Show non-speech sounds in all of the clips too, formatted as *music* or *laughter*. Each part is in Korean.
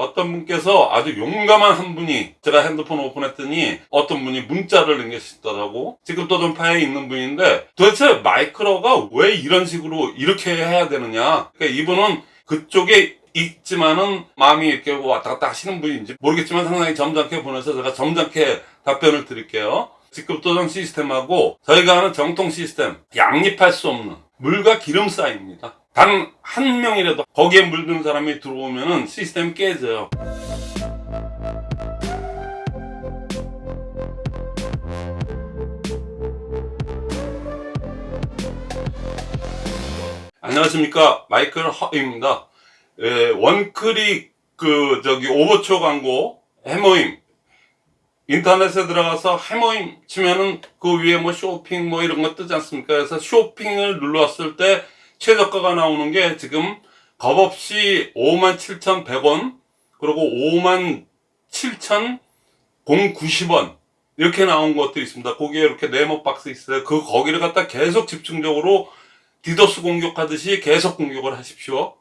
어떤 분께서 아주 용감한 한 분이 제가 핸드폰 오픈했더니 어떤 분이 문자를 남기시더라고. 지금 또전파에 있는 분인데 도대체 마이크로가 왜 이런 식으로 이렇게 해야 되느냐. 그러니까 이분은 그쪽에 있지만은 마음이 이렇게 왔다 갔다 하시는 분인지 모르겠지만 상당히 점잖게 보내서 제가 점잖게 답변을 드릴게요. 직급 도전 시스템하고 저희가 하는 정통 시스템 양립할 수 없는 물과 기름 쌓입니다 단 한 명이라도 거기에 물든 사람이 들어오면은 시스템이 깨져요. 안녕하십니까. 마이클 허입니다. 예, 원클릭 그 저기 오버초 광고 해모임. 인터넷에 들어가서 해모임 치면은 그 위에 뭐 쇼핑 뭐 이런 거 뜨지 않습니까? 그래서 쇼핑을 눌렀을 때 최저가가 나오는 게 지금 겁없이 57,100원 그리고 57,090원 이렇게 나온 것도 있습니다. 거기에 이렇게 네모 박스 있어요. 그 거기를 갖다 계속 집중적으로 디도스 공격하듯이 계속 공격을 하십시오.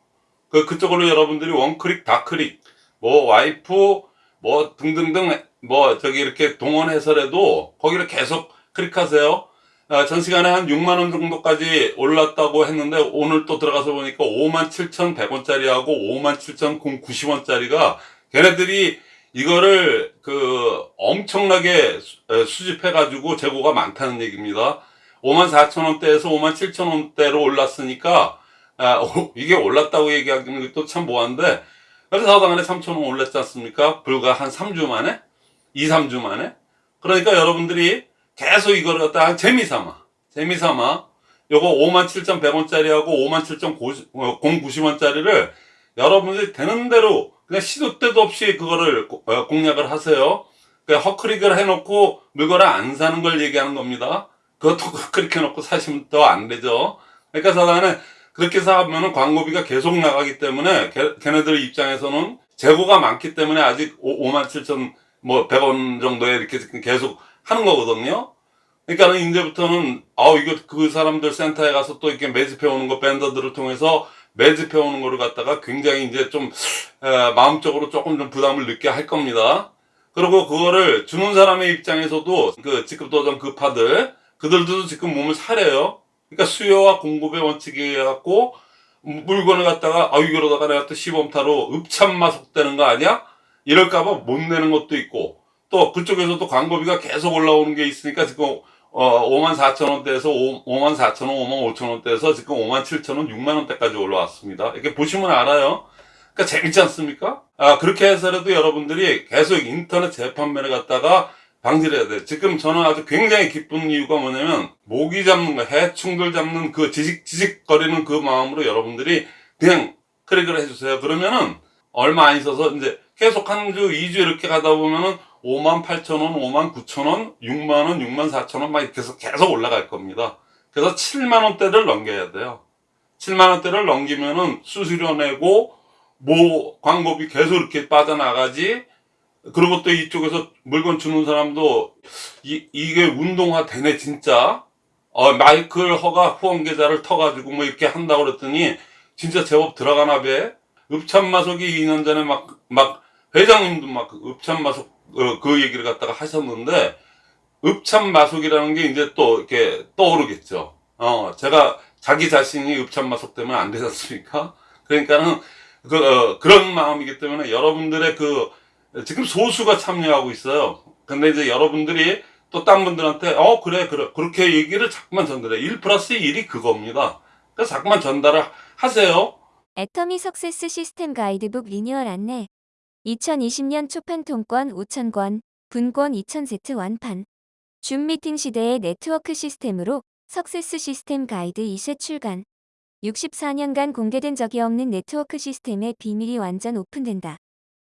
그, 그쪽으로 여러분들이 원클릭, 다클릭, 뭐, 와이프, 뭐, 등등등, 뭐, 저기 이렇게 동원해서라도 거기를 계속 클릭하세요. 아, 전 시간에 한 6만원 정도까지 올랐다고 했는데 오늘 또 들어가서 보니까 57,100원짜리하고 57,090원짜리가 걔네들이 이거를 그 엄청나게 수집해 가지고 재고가 많다는 얘기입니다. 54,000원대에서 57,000원대로 올랐으니까 아, 오, 이게 올랐다고 얘기하기는 또 참 뭐한데 그래서 하다간에 3천원 올랐지 않습니까? 불과 한 3주 만에? 2, 3주 만에? 그러니까 여러분들이 계속 이거를 갖다 재미삼아. 재미삼아. 요거 57,100원짜리하고 57,090원짜리를 여러분들이 되는 대로 그냥 시도 때도 없이 그거를 어, 공략을 하세요. 그냥 헛클릭을 해놓고 물건을 안 사는 걸 얘기하는 겁니다. 그것도 *laughs* 헛클릭 해놓고 사시면 또안 되죠. 그러니까 사단에 그렇게 사면은 광고비가 계속 나가기 때문에 걔, 걔네들 입장에서는 재고가 많기 때문에 아직 5만 7천 뭐 100원 정도에 이렇게 계속 하는 거거든요. 그러니까는 이제부터는 아우 이거 그 사람들 센터에 가서 또 이렇게 매집해 오는 거 밴더들을 통해서 매집해 오는 거를 갖다가 굉장히 이제 좀 에, 마음적으로 조금 좀 부담을 느끼게 할 겁니다. 그리고 그거를 주는 사람의 입장에서도 그 직급 도전 급파들 그들도 지금 몸을 사려요. 그러니까 수요와 공급의 원칙이 갖고 물건을 갖다가 아 이거로다가 내가 또 시범타로 읍참마속되는 거 아니야? 이럴까봐 못 내는 것도 있고 또 그쪽에서도 광고비가 계속 올라오는 게 있으니까 지금 어 5만 4천 원대에서 5, 만 4천 원, 5만 5천 원대에서 지금 5만 7천 원, 6만 원대까지 올라왔습니다. 이렇게 보시면 알아요. 그러니까 재밌지 않습니까? 아 그렇게 해서라도 여러분들이 계속 인터넷 재판매를 갖다가 방지를 해야 돼. 지금 저는 아주 굉장히 기쁜 이유가 뭐냐면 모기 잡는 거, 해충들 잡는 그 지직 지직거리는 그 마음으로 여러분들이 그냥 클릭을 해주세요. 그러면은 얼마 안 있어서 이제 계속 한 주, 2주 이렇게 가다 보면은 5만 8천 원, 5만 9천 원, 6만 원, 6만 4천 원 막 이렇게 해서 계속 올라갈 겁니다. 그래서 7만 원대를 넘겨야 돼요. 7만 원대를 넘기면은 수수료 내고 뭐 광고비 계속 이렇게 빠져나가지 그리고 또 이쪽에서 물건 주는 사람도 이, 이게 운동화 되네 진짜 어, 마이클 허가 후원 계좌를 터가지고 뭐 이렇게 한다고 그랬더니 진짜 제법 들어가나 배 읍참마속이 2년 전에 막, 막 회장님도 막 읍참마속 어, 그 얘기를 갖다가 하셨는데 읍참마속이라는 게 이제 또 이렇게 떠오르겠죠 어 제가 자기 자신이 읍참마속 되면 안 되지 않습니까 그러니까는 그, 어, 그런 마음이기 때문에 여러분들의 그 지금 소수가 참여하고 있어요. 근데 이제 여러분들이 또 딴 분들한테 어 그래 그래 그렇게 얘기를 자꾸만 전달해 1 플러스 1이 그겁니다. 그래서 자꾸만 전달을 하세요. 애터미 success 시스템 가이드북 리뉴얼 안내 2020년 초판 통권 5,000권, 분권 2,000세트 완판 줌 미팅 시대의 네트워크 시스템으로 success 시스템 가이드 2쇄 출간 64년간 공개된 적이 없는 네트워크 시스템의 비밀이 완전 오픈된다.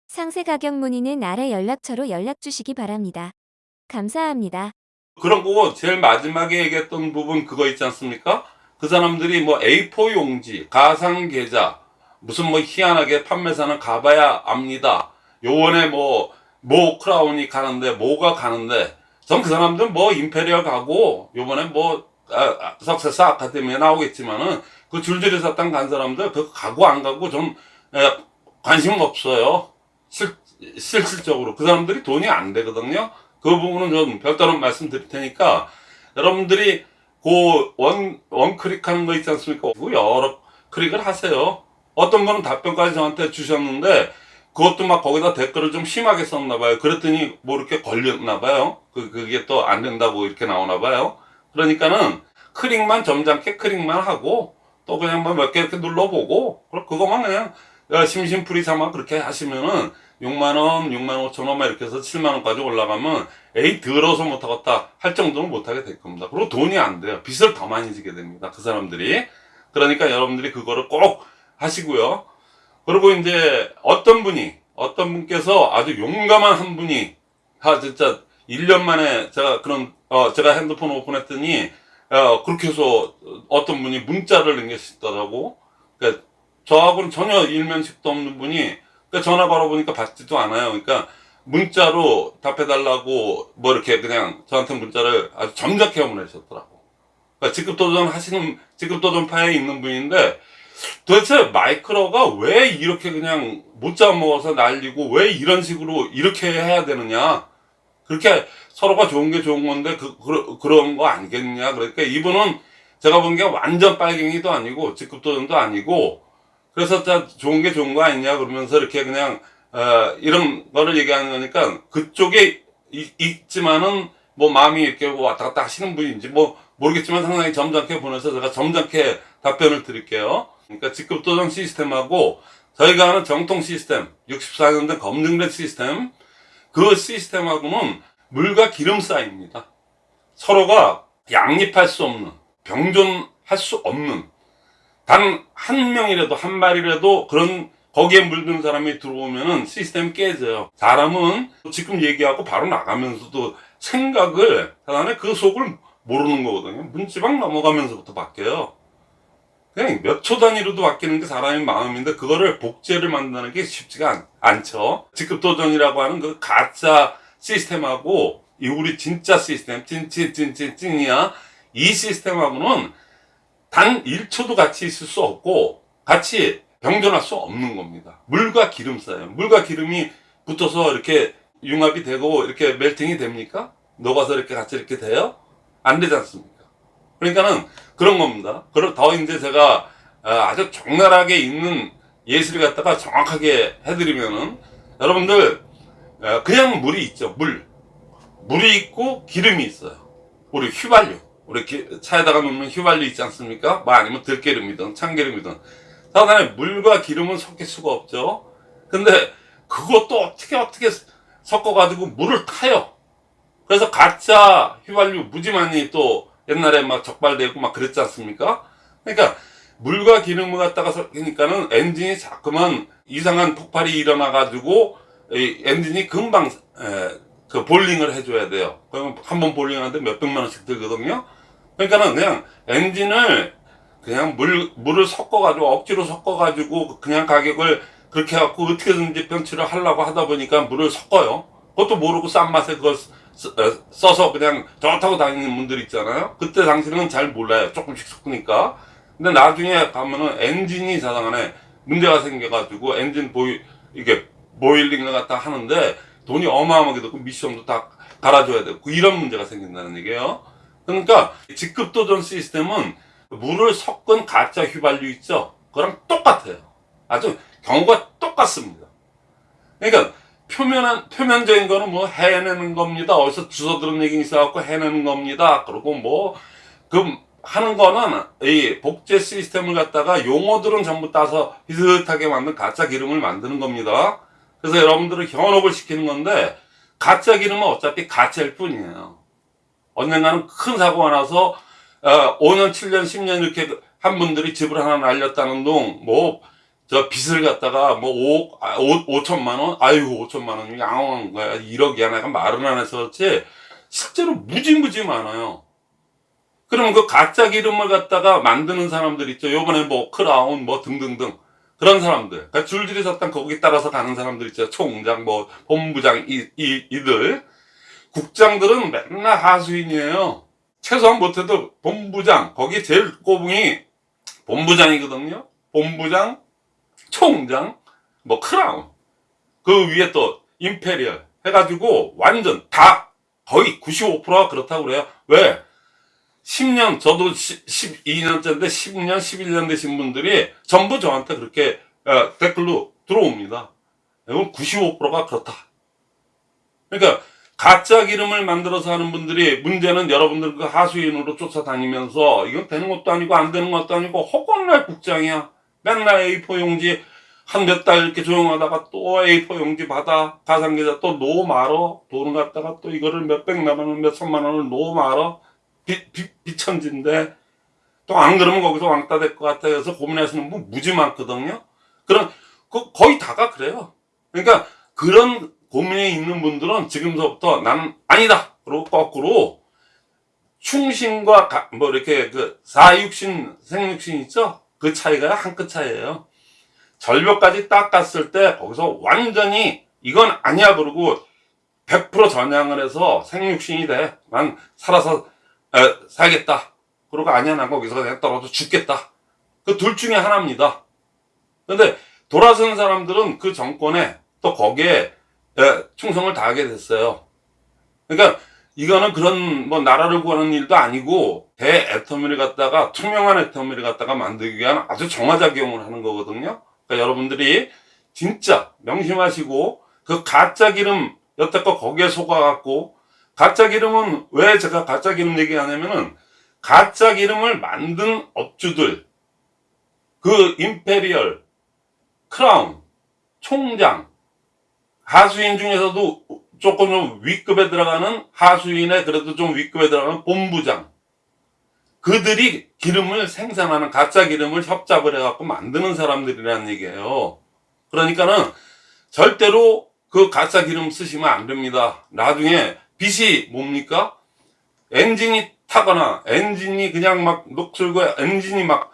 상세 가격 문의는 아래 연락처로 연락 주시기 바랍니다. 감사합니다. 그런 거고 제일 마지막에 얘기했던 부분 그거 있지 않습니까? 그 사람들이 뭐 A4 용지, 가상 계좌, 무슨 뭐 희한하게 판매사는 가봐야 압니다. 요번에 뭐, 뭐 크라운이 가는데, 뭐가 가는데, 전 그 사람들 뭐 임페리얼 가고, 요번에 뭐, 아, success 아카데미에 나오겠지만은, 그 줄줄이 사탕 간 사람들, 그 가고 안 가고 전, 에, 관심 없어요. 실, 실질적으로 그 사람들이 돈이 안 되거든요. 그 부분은 좀 별도로 말씀드릴 테니까 여러분들이 그 원, 원 클릭 하는 거 있지 않습니까? 그 여러 클릭을 하세요. 어떤 분은 답변까지 저한테 주셨는데 그것도 막 거기다 댓글을 좀 심하게 썼나 봐요. 그랬더니 뭐 이렇게 걸렸나 봐요. 그, 그게 또 안 된다고 이렇게 나오나 봐요. 그러니까는 클릭만 점잖게 클릭만 하고 또 그냥 뭐몇개 이렇게 눌러보고 그거만 그냥 야, 심심풀이 삼아 그렇게 하시면은 6만원, 6만 5천 원만 이렇게 해서 7만원까지 올라가면 에이 더러워서 못하겠다 할 정도는 못하게 될 겁니다. 그리고 돈이 안 돼요. 빚을 더 많이 지게 됩니다. 그 사람들이. 그러니까 여러분들이 그거를 꼭 하시고요. 그리고 이제 어떤 분이 어떤 분께서 아주 용감한 한 분이 아 진짜 1년 만에 제가 그런 어 제가 핸드폰 오픈했더니 어 그렇게 해서 어떤 분이 문자를 남기시더라고. 그러니까 저하고는 전혀 일면식도 없는 분이 그러니까 전화 걸어보니까 받지도 않아요. 그러니까 문자로 답해달라고 뭐 이렇게 그냥 저한테 문자를 아주 점잖게 보내셨더라고. 그러니까 직급도전 하시는 직급도전 파에 있는 분인데 도대체 마이크로가 왜 이렇게 그냥 못 잡아먹어서 날리고 왜 이런 식으로 이렇게 해야 되느냐 그렇게 서로가 좋은 게 좋은 건데 그, 그, 그런 거 아니겠냐 그러니까 이분은 제가 본 게 완전 빨갱이도 아니고 직급도전도 아니고 그래서 자 좋은 게 좋은 거 아니냐 그러면서 이렇게 그냥 어, 이런 거를 얘기하는 거니까 그쪽에 이- 있지만은 뭐 마음이 이렇게 왔다 갔다 하시는 분인지 뭐 모르겠지만 상당히 점잖게 보내서 제가 점잖게 답변을 드릴게요. 그러니까 직급도전 시스템하고 저희가 하는 정통 시스템, 64년 된 검증된 시스템, 그 시스템하고는 물과 기름 사이입니다. 서로가 양립할 수 없는, 병존할 수 없는, 단 한 명이라도, 한 마리라도 그런 거기에 물든 사람이 들어오면은 시스템이 깨져요. 사람은 지금 얘기하고 바로 나가면서도 생각을, 사람의 그 속을 모르는 거거든요. 문지방 넘어가면서부터 바뀌어요. 그냥 몇 초 단위로도 바뀌는 게 사람의 마음인데 그거를 복제를 만드는 게 쉽지가 않, 않죠. 직급도전이라고 하는 그 가짜 시스템하고 이 우리 진짜 시스템 찐찐찐찐찐이야 이 시스템하고는 단 1초도 같이 있을 수 없고 같이 병존할 수 없는 겁니다. 물과 기름 사이에요. 물과 기름이 붙어서 이렇게 융합이 되고 이렇게 멜팅이 됩니까? 녹아서 이렇게 같이 이렇게 돼요? 안 되지 않습니까? 그러니까는 그런 겁니다. 그리고 더 이제 제가 아, 아주 적나라하게 있는 예시를 갖다가 정확하게 해드리면은 여러분들 어, 그냥 물이 있죠. 물. 물이 있고 기름이 있어요. 우리 휘발유. 우리 기- 차에다가 놓는 휘발유 있지 않습니까? 뭐 아니면 들기름이든 참기름이든. 사단에 물과 기름은 섞일 수가 없죠. 근데 그것도 어떻게 어떻게 섞어가지고 물을 타요. 그래서 가짜 휘발유 무지 많이 또 옛날에 막 적발되고 막 그랬지 않습니까? 그러니까 물과 기름을 갖다가 섞이니까는 엔진이 자꾸만 이상한 폭발이 일어나 가지고 이 엔진이 금방 에, 그 볼링을 해줘야 돼요. 그러면 한 번 볼링하는데 몇 백만 원씩 들거든요. 그러니까는 그냥 엔진을 그냥 물 물을 섞어 가지고 억지로 섞어 가지고 그냥 가격을 그렇게 해갖고 어떻게든지 변치를 하려고 하다 보니까 물을 섞어요. 그것도 모르고 싼 맛에 그걸 써- 어, 써서 그냥 좋다고 다니는 분들 있잖아요. 그때 당시는 잘 몰라요. 조금씩 섞으니까. 근데 나중에 가면은 엔진이 자상안에 문제가 생겨가지고 엔진 보이 이게 보일링을 갖다 하는데 돈이 어마어마하게 들고 미션도 다 갈아줘야 되고 이런 문제가 생긴다는 얘기예요. 그러니까 직급도전 시스템은 물을 섞은 가짜 휘발유 있죠? 그거랑 똑같아요. 아주 경우가 똑같습니다. 그러니까 표면한, 표면적인 거는 뭐 해내는 겁니다. 어디서 주워 들은 얘기 있어갖고 해내는 겁니다. 그리고 뭐, 그, 하는 거는 이 복제 시스템을 갖다가 용어들은 전부 따서 비슷하게 만든 가짜 기름을 만드는 겁니다. 그래서 여러분들을 현혹을 시키는 건데, 가짜 기름은 어차피 가짜일 뿐이에요. 언젠가는 큰 사고가 나서, 어, 5년, 7년, 10년 이렇게 한 분들이 집을 하나 날렸다는 동, 뭐, 저 빚을 갖다가 뭐 5억, 아, 5, 5천만 원? 아이고, 5천만 원이 양호한 거야. 1억이야. 내가 말은 안 해서 그렇지. 실제로 무지무지 많아요. 그러면 그 가짜 기름을 갖다가 만드는 사람들 있죠. 요번에 뭐 크라운 뭐 등등등. 그런 사람들. 그러니까 줄줄이 섰던 거기 따라서 가는 사람들 있죠. 총장, 뭐, 본부장, 이, 이, 이들. 국장들은 맨날 하수인이에요. 최소한 못해도 본부장, 거기 제일 꼬붕이 본부장이거든요. 본부장, 총장, 뭐 크라운. 그 위에 또 임페리얼 해가지고 완전 다 거의 95%가 그렇다고 그래요. 왜? 10년, 저도 12년째인데 10년, 11년 되신 분들이 전부 저한테 그렇게 어, 댓글로 들어옵니다. 이건 95%가 그렇다. 그러니까 가짜 기름을 만들어서 하는 분들이 문제는 여러분들 그 하수인으로 쫓아다니면서 이건 되는 것도 아니고 안 되는 것도 아니고 허건날 국장이야. 맨날 A4 용지 한 몇 달 이렇게 조용하다가 또 A4 용지 받아 가상계좌 또 넣어 말어 돈을 갖다가 또 이거를 몇백만 원, 몇천만 원을 넣어 말어 비, 비, 비천진데 또 안 그러면 거기서 왕따 될 것 같아 해서 고민하시는 분 무지 많거든요. 그런 그 거의 다가 그래요. 그러니까 그런 고민에 있는 분들은 지금서부터 나는 아니다. 그리고 거꾸로 충신과 가- 뭐 이렇게 그 사육신 생육신 있죠? 그 차이가 한 끗 차이예요. 절벽까지 딱 갔을 때 거기서 완전히 이건 아니야 그러고 100% 전향을 해서 생육신이 돼. 난 살아서 에, 살겠다. 그러고 아니야 난 거기서 그냥 떨어져 죽겠다. 그 둘 중에 하나입니다. 근데 돌아선 사람들은 그 정권에 또 거기에 에, 충성을 다하게 됐어요. 그러니까 이거는 그런 뭐 나라를 구하는 일도 아니고 대애터미를 갖다가 투명한 애터미를 갖다가 만들기 위한 아주 정화작용을 하는 거거든요. 그러니까 여러분들이 진짜 명심하시고 그 가짜 기름 여태껏 거기에 속아갖고 가짜 기름은 왜 제가 가짜 기름 얘기하냐면은 가짜 기름을 만든 업주들 그 임페리얼 크라운 총장 하수인 중에서도 조금 좀 위급에 들어가는 하수인의 그래도 좀 위급에 들어가는 본부장 그들이 기름을 생산하는 가짜 기름을 협잡을 해갖고 만드는 사람들이라는 얘기예요. 그러니까는 절대로 그 가짜 기름 쓰시면 안 됩니다. 나중에 빛이 뭡니까? 엔진이 타거나 엔진이 그냥 막 녹슬고 엔진이 막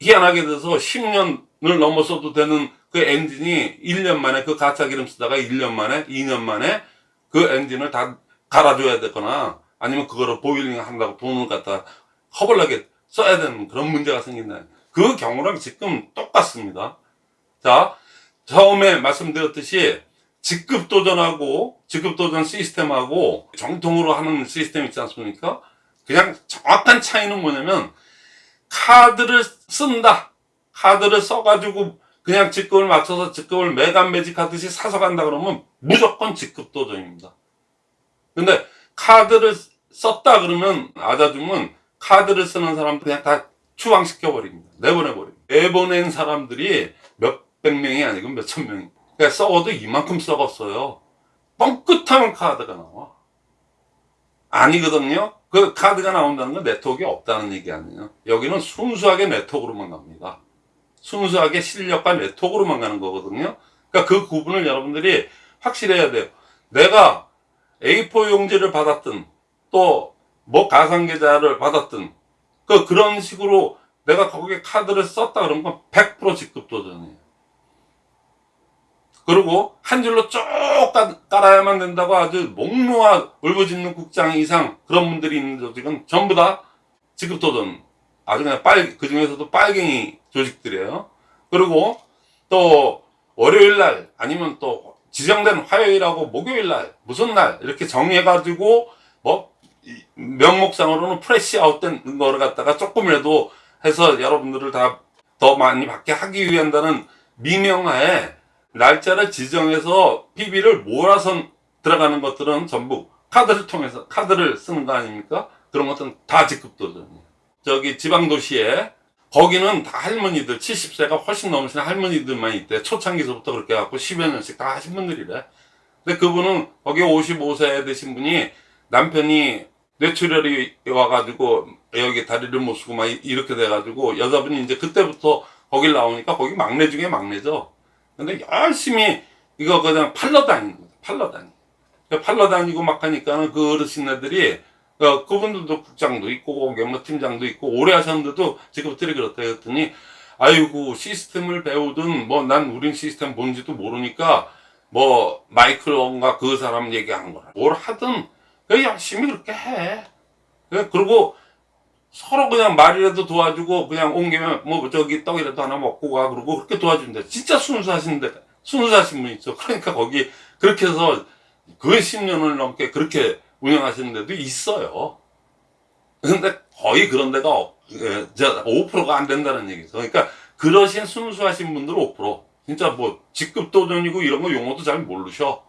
희한하게 돼서 10년을 넘었어도 되는 그 엔진이 1년 만에 그 가짜 기름 쓰다가 1년 만에 2년 만에 그 엔진을 다 갈아줘야 되거나 아니면 그거를 보링 한다고 돈을 갖다 허벌나게 써야 되는 그런 문제가 생긴다. 그 경우랑 지금 똑같습니다. 자, 처음에 말씀드렸듯이 직급 도전하고 직급 도전 시스템하고 정통으로 하는 시스템 있지 않습니까? 그냥 정확한 차이는 뭐냐면 카드를 쓴다. 카드를 써가지고 그냥 직급을 맞춰서 직급을 매간 매직하듯이 사서 간다 그러면 무조건 직급 도전입니다. 근데 카드를 썼다 그러면 아자줌은 카드를 쓰는 사람 그냥 다 추방시켜 버립니다. 내보내 버립니다. 내보낸 사람들이 몇백 명이 아니고 몇천 명이. 그러니까 썩어도 이만큼 썩었어요. 뻥끗하면 카드가 나와. 아니거든요. 그 카드가 나온다는 건 네트워크가 없다는 얘기 아니에요. 여기는 순수하게 네트워크로만 갑니다. 순수하게 실력과 네트워크로만 가는 거거든요. 그러니까 그 구분을 여러분들이 확실해야 돼요. 내가 A4 용지를 받았든 또 뭐 가상계좌를 받았든 그 그런 식으로 내가 거기에 카드를 썼다 그런 건 100% 직급 도전이에요. 그리고 한 줄로 쭉 깔- 깔아야만 된다고 아주 목 놓아 울부짖는 국장 이상 그런 분들이 있는 조직은 전부 다 직급 도전 아주 그냥 빨, 그 중에서도 빨갱이 조직들이에요. 그리고 또 월요일 날 아니면 또 지정된 화요일하고 목요일 날 무슨 날 이렇게 정해가지고 뭐 이- 명목상으로는 프레시 아웃된 거를 갖다가 조금이라도 해서 여러분들을 다 더 많이 받게 하기 위한다는 미명하에 날짜를 지정해서 PB를 몰아서 들어가는 것들은 전부 카드를 통해서 카드를 쓰는 거 아닙니까? 그런 것들은 다 직급 도전이에요. 저기 지방 도시에 거기는 다 할머니들 70세가 훨씬 넘으신 할머니들만 있대. 초창기서부터 그렇게 해갖고 10여 년씩 다 하신 분들이래. 근데 그분은 거기 55세 되신 분이 남편이 뇌출혈이 와가지고 여기 다리를 못 쓰고 막 이- 이렇게 돼가지고 여자분이 이제 그때부터 거길 나오니까 거기 막내 중에 막내죠. 근데 열심히 이거 그냥 팔러 다니는 거죠. 팔러 다니. 팔러 다니고 막 하니까는 그 어르신네들이 어, 그분들도 국장도 있고 거기 뭐 팀장도 있고 오래 하셨는데도 직업들이 그렇다 했더니 아이고 시스템을 배우든 뭐 난 우린 시스템 뭔지도 모르니까 뭐 마이클론가 그 사람 얘기하는 거라. 뭘 하든 그냥 열심히 그렇게 해. 그래, 그리고 서로 그냥 말이라도 도와주고 그냥 온 김에 뭐 저기 떡이라도 하나 먹고 가 그러고 그렇게 도와준대. 진짜 순수하신데 순수하신 분 있죠. 그러니까 거기 그렇게 해서 그 10년을 넘게 그렇게 운영하시는 데도 있어요. 근데 거의 그런 데가 없- 예, 저 5%가 안 된다는 얘기죠. 그러니까 그러신 순수하신 분들 5% 진짜 뭐 직급 도전이고 이런 거 용어도 잘 모르셔.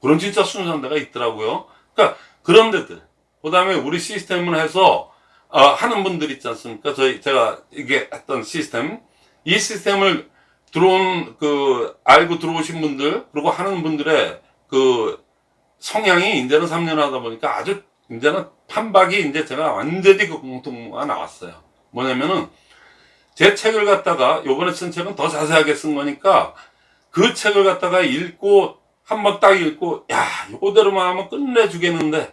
그런 진짜 순수한 데가 있더라고요. 그러니까 그런 데들. 그 다음에 우리 시스템을 해서 어, 하는 분들 있지 않습니까? 저희 제가 이게 했던 시스템 이 시스템을 들어온 그 알고 들어오신 분들 그리고 하는 분들의 그 성향이 이제는 3년 하다 보니까 아주 이제는 판박이 이제 제가 완전히 그 공통가 나왔어요. 뭐냐면은 제 책을 갖다가 요번에 쓴 책은 더 자세하게 쓴 거니까 그 책을 갖다가 읽고 한 번 딱 읽고 야 요대로만 하면 끝내주겠는데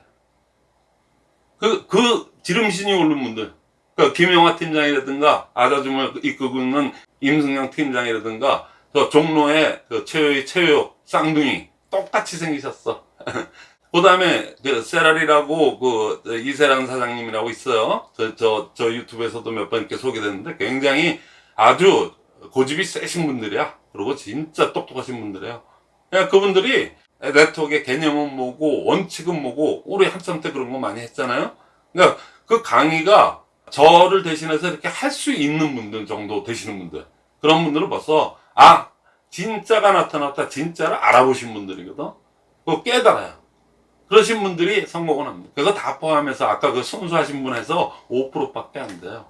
그, 그 지름신이 오른 분들 그 김영화 팀장이라든가 아자줌을 이끌고 있는 임승영 팀장이라든가 저 종로의 그 최효의 최효 쌍둥이 똑같이 생기셨어. *laughs* 그 다음에 그 세라리라고 그 이세란 사장님이라고 있어요. 저, 저, 저 유튜브에서도 몇 번 이렇게 소개됐는데 굉장히 아주 고집이 세신 분들이야. 그리고 진짜 똑똑하신 분들이에요. 그러니까 그분들이 네트워크의 개념은 뭐고 원칙은 뭐고 우리 한참 때 그런 거 많이 했잖아요. 그러니까 그 강의가 저를 대신해서 이렇게 할 수 있는 분들 정도 되시는 분들 그런 분들은 벌써 아 진짜가 나타났다 진짜를 알아보신 분들이거든. 그거 깨달아요. 그러신 분들이 성공을 합니다. 그거 다 포함해서 아까 그 순수하신 분에서 5%밖에 안 돼요.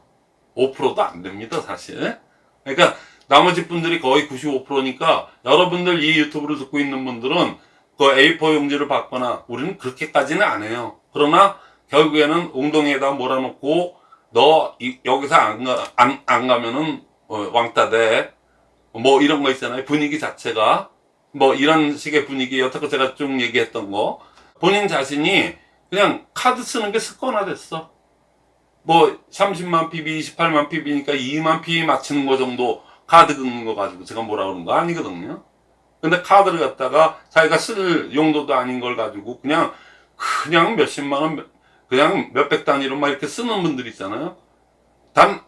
5%도 안 됩니다 사실. 그러니까 나머지 분들이 거의 95%니까 여러분들 이 유튜브를 듣고 있는 분들은 그 A4 용지를 받거나 우리는 그렇게까지는 안 해요. 그러나 결국에는 웅덩이에다 몰아놓고 너 이- 여기서 안, 가, 안, 안 가면은 어, 왕따 돼 뭐 이런 거 있잖아요. 분위기 자체가. 뭐 이런 식의 분위기. 여태껏 제가 쭉 얘기했던 거. 본인 자신이 그냥 카드 쓰는 게 습관화 됐어. 뭐 30만 PB 28만 PB니까 2만 PB 맞추는 거 정도 카드 긁는 거 가지고 제가 뭐라 그러는 거 아니거든요. 근데 카드를 갖다가 자기가 쓸 용도도 아닌 걸 가지고 그냥 그냥 몇십만 원 그냥 몇백 단위로 막 이렇게 쓰는 분들 있잖아요. 단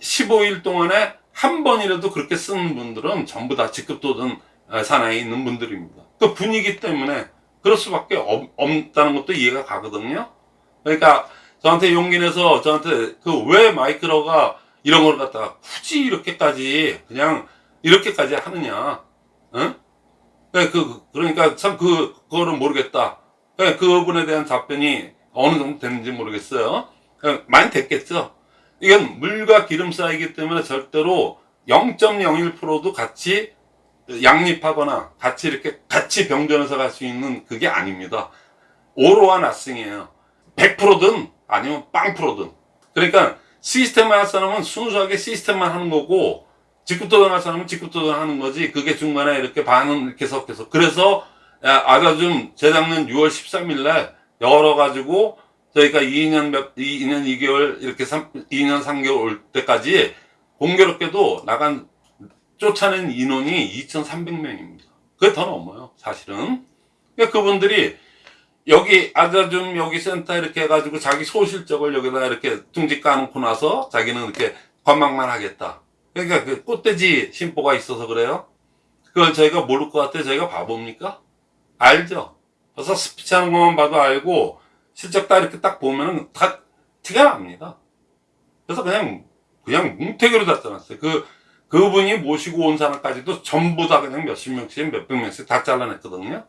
15일 동안에 한 번이라도 그렇게 쓰는 분들은 전부 다 직급도든 산하에 있는 분들입니다. 그 분위기 때문에 그럴 수밖에 없, 없다는 것도 이해가 가거든요. 그러니까 저한테 용기 내서 저한테 그 왜 마이크로가 이런 걸 갖다가 굳이 이렇게까지 그냥 이렇게까지 하느냐. 응? 그, 그러니까 참 그, 그거를 모르겠다. 그 그분에 대한 답변이 어느 정도 됐는지 모르겠어요. 어, 많이 됐겠죠. 이건 물과 기름 사이기 때문에 절대로 0.01%도 같이 양립하거나 같이 이렇게 같이 병전해서 갈 수 있는 그게 아닙니다. 오로와 나싱이에요. 100%든 아니면 빵프로든. 그러니까 시스템만 할 사람은 순수하게 시스템만 하는 거고 직급도전 할 사람은 직급도전 하는 거지 그게 중간에 이렇게 반은 이렇게 섞여서 그래서 야, 아자좀 재작년 6월 13일 날 열어가지고 저희가 2년 몇, 2년 2개월 이렇게 3, 2년 3개월 올 때까지 공교롭게도 나간 쫓아낸 인원이 2,300명입니다. 그게 더 넘어요, 사실은. 그러니까 그분들이 여기 아자좀 여기 센터 이렇게 해가지고 자기 소실적을 여기다 이렇게 둥지 까놓고 나서 자기는 이렇게 관망만 하겠다. 그러니까 그 꽃돼지 심보가 있어서 그래요. 그걸 저희가 모를 것 같아요. 저희가 바보입니까? 알죠? 그래서 스피치 하는 것만 봐도 알고 실적 다 이렇게 딱 보면은 다 티가 납니다. 그래서 그냥 그냥 뭉태기로 다 잘랐어요. 그 그분이 모시고 온 사람까지도 전부 다 그냥 몇십 명씩 몇백 명씩 다 잘라냈거든요.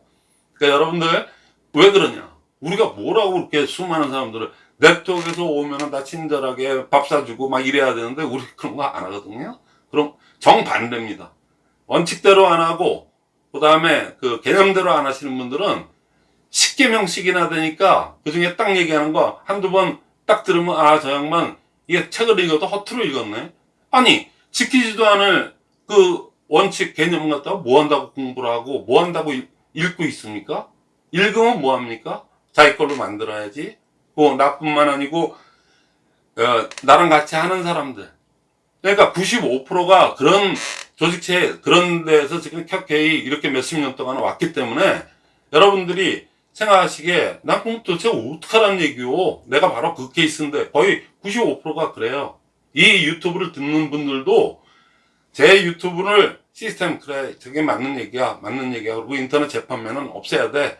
그러니까 여러분들 왜 그러냐? 우리가 뭐라고 그렇게 수많은 사람들을 네트워크에서 오면은 다 친절하게 밥 사주고 막 이래야 되는데 우리 그런 거 안 하거든요. 그럼 정반대입니다. 원칙대로 안 하고 그 다음에 그 개념대로 안 하시는 분들은 10개명씩이나 되니까 그 중에 딱 얘기하는 거 한두 번 딱 들으면 아 저 양반 이게 책을 읽어도 허투루 읽었네. 아니 지키지도 않을 그 원칙 개념 갖다가 뭐 한다고 공부를 하고 뭐 한다고 읽- 읽고 있습니까? 읽으면 뭐 합니까? 자기 걸로 만들어야지. 뭐 나뿐만 아니고 어, 나랑 같이 하는 사람들. 그러니까 95%가 그런 조직체 그런 데에서 지금 켜케이 이렇게 몇십 년 동안 왔기 때문에 여러분들이 생각하시기에 난 그럼 도대체 어떡하란 얘기요? 내가 바로 그 케이스인데 거의 95%가 그래요. 이 유튜브를 듣는 분들도 제 유튜브를 시스템 그래 저게 맞는 얘기야 맞는 얘기야. 그리고 인터넷 재판매는 없애야 돼.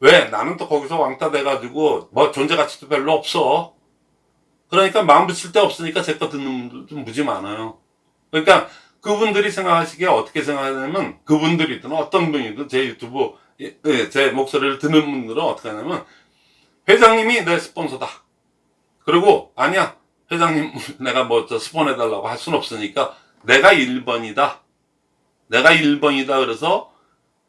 왜? 나는 또 거기서 왕따 돼가지고 뭐 존재 가치도 별로 없어. 그러니까 마음 붙일 데 없으니까 제 거 듣는 분들도 무지 많아요. 그러니까 그분들이 생각하시기에 어떻게 생각하냐면 그분들이든 어떤 분이든 제 유튜브 예, 예, 제 목소리를 듣는 분들은 어떻게 하냐면 회장님이 내 스폰서다. 그리고 아니야 회장님 *laughs* 내가 뭐 저 스폰해 달라고 할 순 없으니까 내가 1번이다. 내가 1번이다. 그래서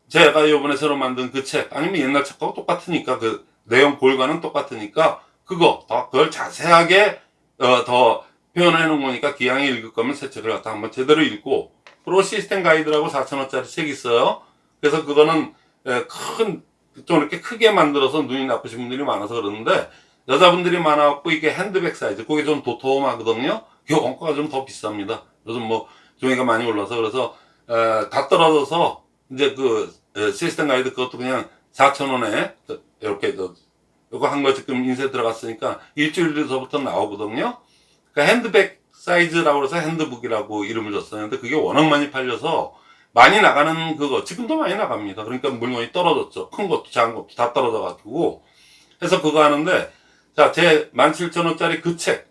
제가 요번에 새로 만든 그 책 아니면 옛날 책하고 똑같으니까 그 내용 골과는 똑같으니까 그거 더 그걸 자세하게 어, 더 표현해 놓은 거니까 기왕에 읽을 거면 새 책을 갖다 한번 제대로 읽고 프로 시스템 가이드라고 4천원짜리 책 있어요. 그래서 그거는 큰 좀 이렇게 크게 만들어서 눈이 나쁘신 분들이 많아서 그러는데 여자분들이 많아갖고 이게 핸드백 사이즈 그게 좀 도톰하거든요? 이게 원가가 좀 더 비쌉니다. 요즘 뭐 종이가 많이 올라서 그래서 에, 다 떨어져서 이제 그 에, 시스템 가이드 그것도 그냥 4,000원에 이렇게 저 이거 한 거 지금 인쇄 들어갔으니까 일주일 뒤서부터 나오거든요? 그러니까 핸드백 사이즈라고 해서 핸드북이라고 이름을 근데 그게 워낙 많이 팔려서 많이 나가는 그거. 지금도 많이 나갑니다. 그러니까 물건이 떨어졌죠. 큰 것도 작은 것도 다 떨어져 가지고. 해서 그거 하는데 자제 17,000원짜리 그 책.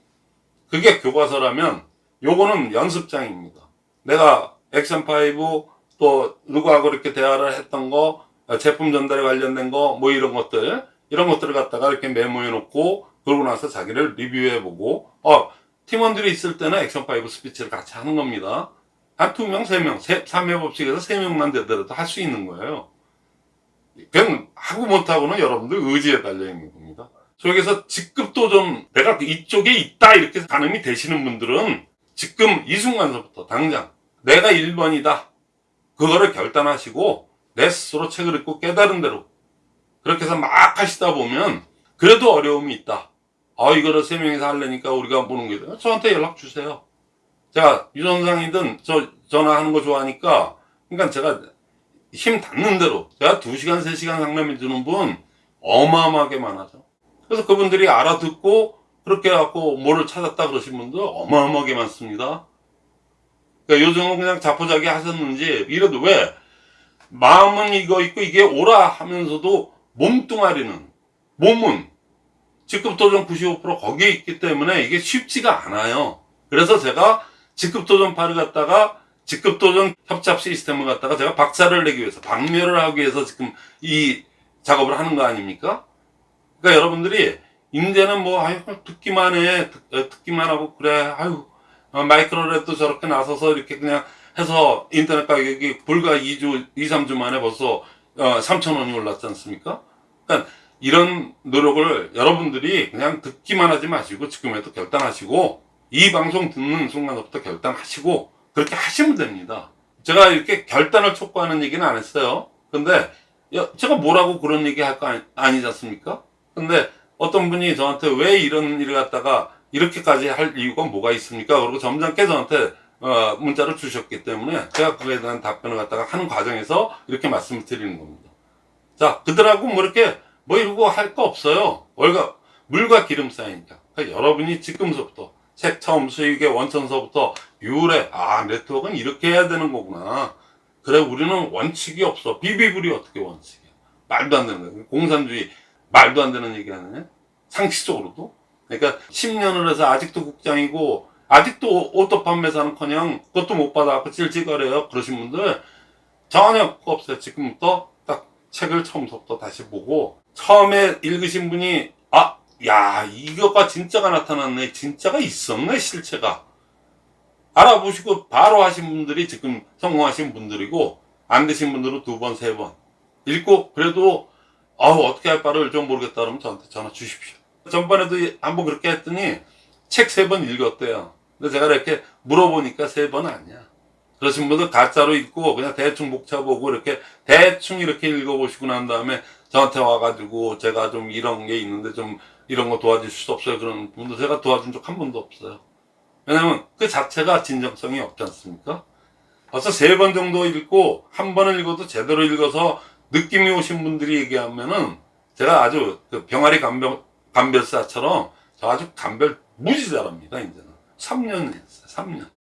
그게 교과서라면 요거는 연습장입니다. 내가 액션5 또 누구하고 이렇게 대화를 했던 거 제품 전달에 관련된 거 뭐 이런 것들 이런 것들을 갖다가 이렇게 메모해 놓고 그러고 나서 자기를 리뷰해 보고. 어 팀원들이 있을 때는 액션5 스피치를 같이 하는 겁니다 한두 명, 세 명, 세, 3회 법칙에서 세 명만 되더라도 할 수 있는 거예요. 그냥 하고 못하고는 여러분들 의지에 달려 있는 겁니다. 저기서 직급도 좀 내가 이쪽에 있다 이렇게 가늠이 되시는 분들은 지금 이 순간서부터 당장 내가 1번이다. 그거를 결단하시고 내 스스로 책을 읽고 깨달은 대로 그렇게 해서 막 하시다 보면 그래도 어려움이 있다. 아 이거를 세 명이서 하려니까 우리가 보는 게 저한테 연락 주세요 제가 유선상이든 저 전화하는 거 좋아하니까 그러니까 제가 힘 닿는 대로 제가 2시간 3시간 상담해 주는 분 어마어마하게 많아져. 그래서 그분들이 알아듣고 그렇게 해갖고 뭐를 찾았다 그러신 분들 어마어마하게 많습니다. 그러니까 요즘은 그냥 자포자기 하셨는지 이래도 왜 마음은 이거 있고 이게 오라 하면서도 몸뚱아리는 몸은 직급도전 95% 거기에 있기 때문에 이게 쉽지가 않아요. 그래서 제가 직급도전 파를 갖다가 직급도전 협잡 시스템을 갖다가 제가 박살을 내기 위해서 박멸을 하기 위해서 지금 이 작업을 하는 거 아닙니까? 그러니까 여러분들이 이제는 뭐 아유 듣기만 해. 듣, 어, 듣기만 하고 그래. 아유 어, 마이크로랩도 저렇게 나서서 이렇게 그냥 해서 인터넷 가격이 불과 2주 2, 3주 만에 벌써 어, 3천원이 올랐지 않습니까? 그러니까 이런 노력을 여러분들이 그냥 듣기만 하지 마시고 지금에도 결단하시고 이 방송 듣는 순간부터 결단하시고 그렇게 하시면 됩니다. 제가 이렇게 결단을 촉구하는 얘기는 안 했어요. 근데 야, 제가 뭐라고 그런 얘기 할 거 아니, 아니지 않습니까? 근데 어떤 분이 저한테 왜 이런 일을 갖다가 이렇게까지 할 이유가 뭐가 있습니까? 그리고 점잖게 저한테 어, 문자를 주셨기 때문에 제가 그에 대한 답변을 갖다가 하는 과정에서 이렇게 말씀을 드리는 겁니다. 자 그들하고 뭐 이렇게 뭐 이러고 할 거 없어요. 월가 물과 기름 쌓이니까. 그러니까 여러분이 지금서부터 책 처음 수익의 원천서부터 유래. 아 네트워크는 이렇게 해야 되는 거구나. 그래 우리는 원칙이 없어. 비비불이 어떻게 원칙이야? 말도 안 되는 거야. 공산주의 말도 안 되는 얘기 하느냐 상식적으로도. 그러니까 10년을 해서 아직도 국장이고 아직도 auto 판매사는 커녕 그것도 못 받아갖고 찔찔거려요. 그러신 분들 전혀 없어요. 지금부터 딱 책을 처음부터 다시 보고 처음에 읽으신 분이 아 야 이거가 진짜가 나타났네. 진짜가 있었네 실체가. 알아보시고 바로 하신 분들이 지금 성공하신 분들이고 안 되신 분들은 두 번 세 번. 읽고 그래도 아우 어떻게 할 바를 좀 모르겠다 그러면 저한테 전화 주십시오. 전번에도 한번 그렇게 했더니 책 세 번 읽었대요. 근데 제가 이렇게 물어보니까 세 번 아니야. 그러신 분들 가짜로 읽고 그냥 대충 목차 보고 이렇게 대충 이렇게 읽어보시고 난 다음에 저한테 와가지고 제가 좀 이런 게 있는데 좀 이런 거 도와줄 수 없어요. 그런 분도 제가 도와준 적 한 번도 없어요. 왜냐면 그 자체가 진정성이 없지 않습니까? 벌써 세 번 정도 읽고 한 번을 읽어도 제대로 읽어서 느낌이 오신 분들이 얘기하면은 제가 아주 그 병아리 감별, 감별사처럼 저 아주 감별 무지 잘합니다 이제는. 3년 했어요 3년